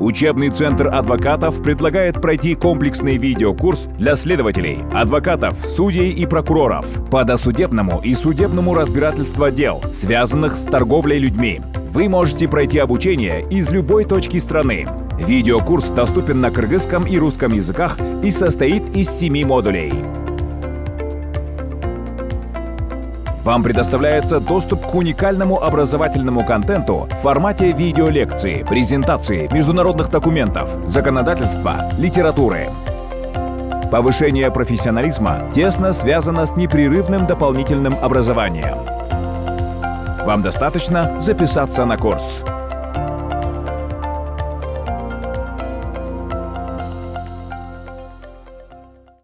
Учебный центр адвокатов предлагает пройти комплексный видеокурс для следователей, адвокатов, судей и прокуроров по досудебному и судебному разбирательству дел, связанных с торговлей людьми. Вы можете пройти обучение из любой точки страны. Видеокурс доступен на кыргызском и русском языках и состоит из семи модулей. Вам предоставляется доступ к уникальному образовательному контенту в формате видеолекции, презентации, международных документов, законодательства, литературы. Повышение профессионализма тесно связано с непрерывным дополнительным образованием. Вам достаточно записаться на курс.